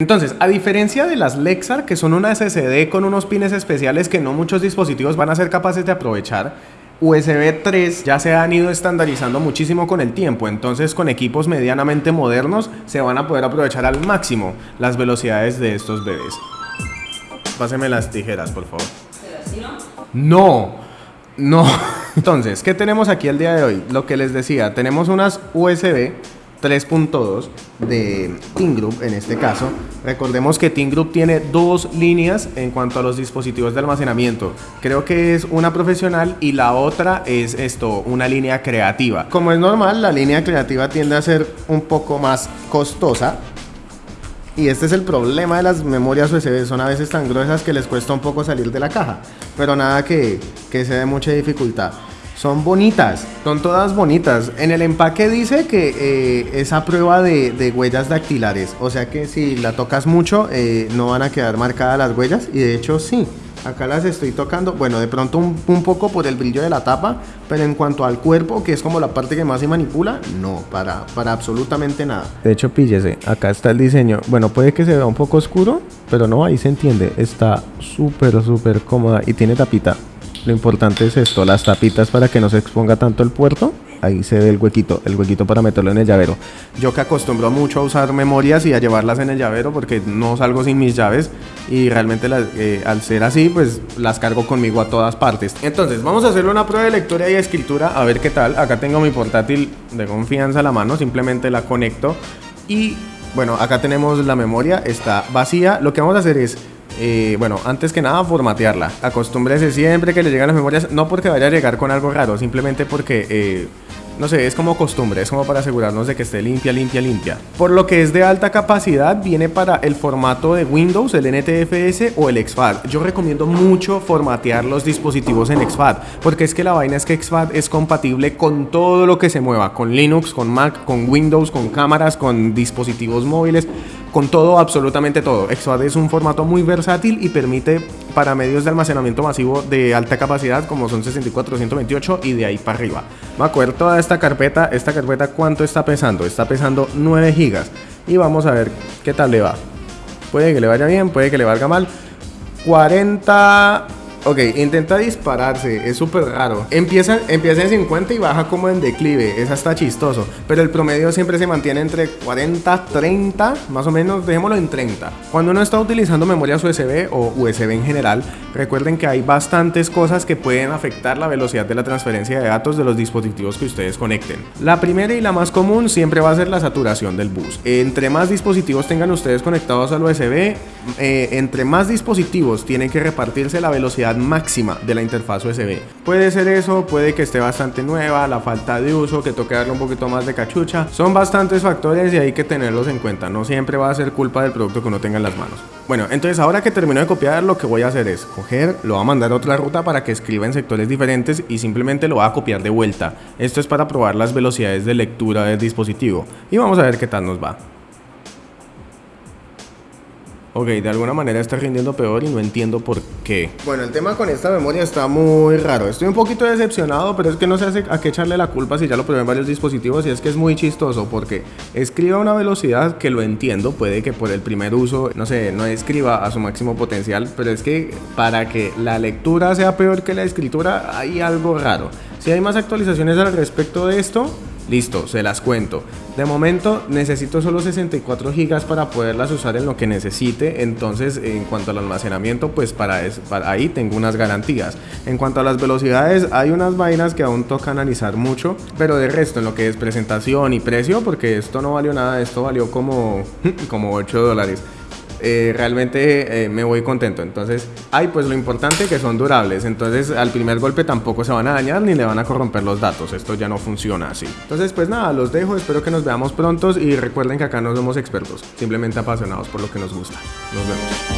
Entonces, a diferencia de las Lexar, que son una SSD con unos pines especiales que no muchos dispositivos van a ser capaces de aprovechar, USB 3 ya se han ido estandarizando muchísimo con el tiempo, entonces con equipos medianamente modernos se van a poder aprovechar al máximo las velocidades de estos bebés. Páseme las tijeras, por favor. No, no. Entonces, ¿qué tenemos aquí el día de hoy? Lo que les decía, tenemos unas USB 3.2 de Team Group en este caso. Recordemos que Team Group tiene dos líneas en cuanto a los dispositivos de almacenamiento. Creo que es una profesional y la otra es esto, una línea creativa. Como es normal, la línea creativa tiende a ser un poco más costosa. Y este es el problema de las memorias USB, son a veces tan gruesas que les cuesta un poco salir de la caja. Pero nada que, que sea de mucha dificultad. Son bonitas, son todas bonitas. En el empaque dice que eh, es a prueba de, huellas dactilares. O sea que si la tocas mucho, eh, no van a quedar marcadas las huellas. Y de hecho, sí. Acá las estoy tocando, bueno, de pronto un, poco por el brillo de la tapa, pero en cuanto al cuerpo, que es como la parte que más se manipula, no, para, para absolutamente nada. De hecho, píllese, acá está el diseño. Bueno, puede que se vea un poco oscuro, pero no, ahí se entiende. Está súper, súper cómoda y tiene tapita. Lo importante es esto, las tapitas para que no se exponga tanto el puerto. Ahí se ve el huequito, el huequito para meterlo en el llavero. Yo que acostumbro mucho a usar memorias y a llevarlas en el llavero porque no salgo sin mis llaves y realmente eh, al ser así pues las cargo conmigo a todas partes. Entonces vamos a hacerle una prueba de lectura y escritura a ver qué tal. Acá tengo mi portátil de confianza a la mano, simplemente la conecto y bueno, acá tenemos la memoria, está vacía. Lo que vamos a hacer es eh, bueno, antes que nada, formatearla. Acostúmbrese siempre que le llegan las memorias, no porque vaya a llegar con algo raro, simplemente porque, eh, no sé, es como costumbre, es como para asegurarnos de que esté limpia, limpia, limpia. Por lo que es de alta capacidad, viene para el formato de Windows, el NTFS o el XFAT. Yo recomiendo mucho formatear los dispositivos en XFAT, porque es que la vaina es que XFAT es compatible con todo lo que se mueva, con Linux, con Mac, con Windows, con cámaras, con dispositivos móviles con todo, absolutamente todo. XFAT es un formato muy versátil y permite para medios de almacenamiento masivo de alta capacidad como son 64, 128 y de ahí para arriba. Va a coger toda esta carpeta, esta carpeta cuánto está pesando, está pesando 9 gigas y vamos a ver qué tal le va. Puede que le vaya bien, puede que le valga mal. 40 Ok, intenta dispararse, es súper raro. Empieza, empieza en 50 y baja como en declive, es hasta chistoso. Pero el promedio siempre se mantiene entre 40, 30, más o menos, dejémoslo en 30. Cuando uno está utilizando memorias USB o USB en general, recuerden que hay bastantes cosas que pueden afectar la velocidad de la transferencia de datos de los dispositivos que ustedes conecten. La primera y la más común siempre va a ser la saturación del bus. Entre más dispositivos tengan ustedes conectados al USB, eh, entre más dispositivos tienen que repartirse la velocidad máxima de la interfaz USB. Puede ser eso, puede que esté bastante nueva, la falta de uso, que toque darle un poquito más de cachucha. Son bastantes factores y hay que tenerlos en cuenta. No siempre va a ser culpa del producto que uno tenga en las manos. Bueno, entonces ahora que termino de copiar, lo que voy a hacer es coger, lo voy a mandar a otra ruta para que escriba en sectores diferentes y simplemente lo voy a copiar de vuelta. Esto es para probar las velocidades de lectura del dispositivo. Y vamos a ver qué tal nos va. Ok, de alguna manera está rindiendo peor y no entiendo por qué. Bueno, el tema con esta memoria está muy raro. Estoy un poquito decepcionado, pero es que no sé a qué echarle la culpa si ya lo probé varios dispositivos y es que es muy chistoso porque escribe a una velocidad que lo entiendo, puede que por el primer uso, no sé, no escriba a su máximo potencial, pero es que para que la lectura sea peor que la escritura hay algo raro. Si hay más actualizaciones al respecto de esto, Listo, se las cuento. De momento necesito solo 64 gigas para poderlas usar en lo que necesite. Entonces, en cuanto al almacenamiento, pues para, ahí tengo unas garantías. En cuanto a las velocidades, hay unas vainas que aún toca analizar mucho. Pero de resto, en lo que es presentación y precio, porque esto no valió nada, esto valió como, como 8 dólares. Eh, realmente eh, me voy contento. Entonces, hay pues lo importante que son durables. Entonces, al primer golpe tampoco se van a dañar ni le van a corromper los datos. Esto ya no funciona así. Entonces, pues nada, los dejo. Espero que nos veamos prontos y recuerden que acá no somos expertos, simplemente apasionados por lo que nos gusta. Nos vemos.